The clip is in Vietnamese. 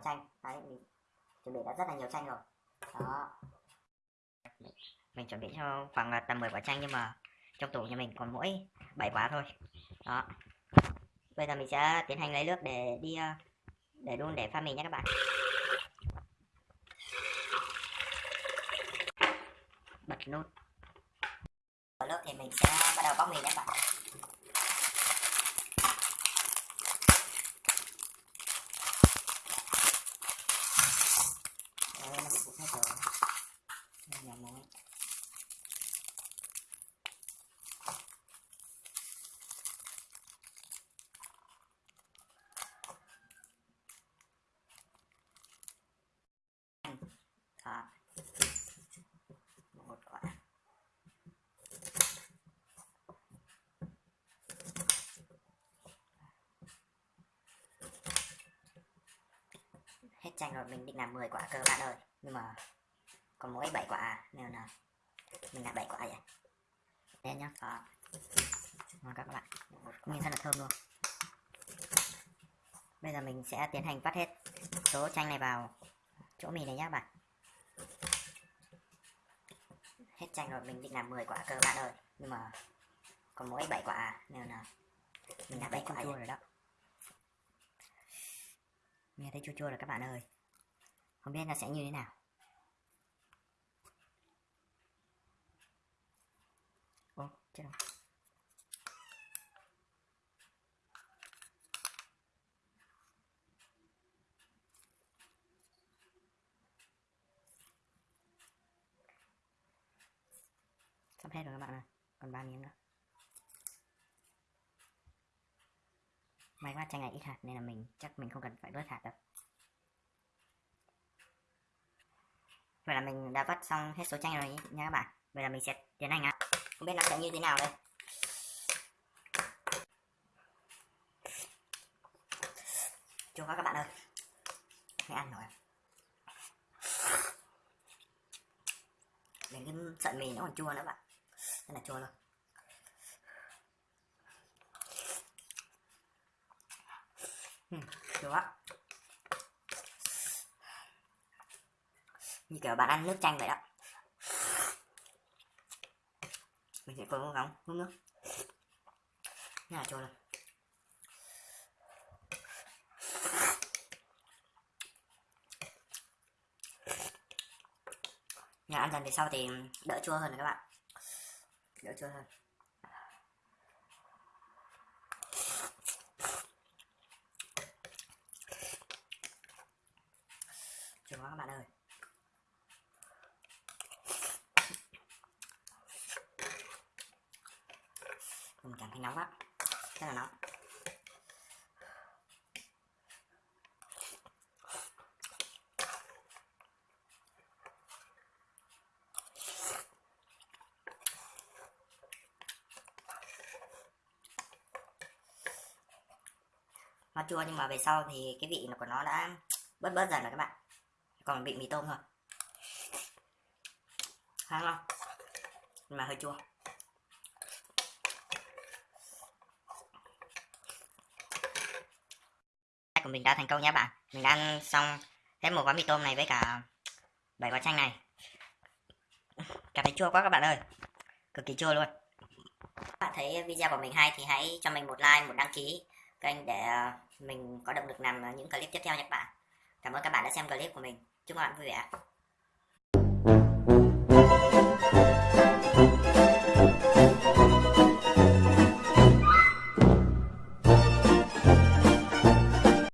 quả chanh đấy, mình chuẩn bị đã rất là nhiều chanh rồi. Đó. Mình chuẩn bị cho khoảng tầm 10 quả chanh nhưng mà trong tủ nhà mình còn mỗi 7 quả thôi. Đó. Bây giờ mình sẽ tiến hành lấy nước để đi ờ, để đun để pha mì nhé các bạn. Bật nút. Ở nước thì mình sẽ bắt đầu bóc mì nhé các bạn Đấy, nó bị cục hết rồi Đây là muối Đó. một quả hết chanh rồi mình định làm 10 quả cơ bạn ơi. Nhưng mà còn mỗi 7 quả à, nên là mình làm 7 quả vậy? Đây nhá. Đó. ngon các bạn. Nhìn rất là thơm luôn. Bây giờ mình sẽ tiến hành vắt hết số chanh này vào chỗ mì này nhá bạn. Hết chanh rồi mình định làm 10 quả cơ bạn ơi. Nhưng mà còn mỗi 7 quả à, nên là mình làm 7 quả rồi đó nghe thấy chua chua rồi các bạn ơi. Không biết nó sẽ như thế nào. Ô chết rồi. Sắp hết rồi các bạn ơi còn ba miếng nữa. May quá chanh này ít hạt nên là mình, chắc mình không cần phải bớt hạt đâu. Vậy là mình đã vắt xong hết số chanh rồi nha các bạn. Vậy là mình sẽ tiến hành ạ không biết nó sẽ như thế nào đây. Chua quá các bạn ơi. Hãy ăn rồi đến cái sợi mì nó còn chua nữa bạn. Rất là chua luôn. Ừ, chua như kiểu bạn ăn nước chanh vậy đó. Mình sẽ cố gắng hút nước nhà là chua luôn nhà ăn dần về sau thì đỡ chua hơn rồi các bạn. Đỡ chua hơn. Chua quá các bạn ơi. Mình cảm thấy nóng quá rất là nóng. Nó chua nhưng mà về sau thì cái vị của nó đã bớt bớt dần rồi các bạn còn vị mì tôm thôi. Khá ngon mà hơi chua. Của mình đã thành công nhé bạn. Mình đã ăn xong hết một gói mì tôm này với cả bảy quả chanh này. Cảm thấy chua quá các bạn ơi. Cực kỳ chua luôn. Bạn thấy video của mình hay thì hãy cho mình một like, một đăng ký kênh để mình có động lực làm những clip tiếp theo nhé các bạn. Cảm ơn các bạn đã xem clip của mình. Chúc các bạn vui vẻ.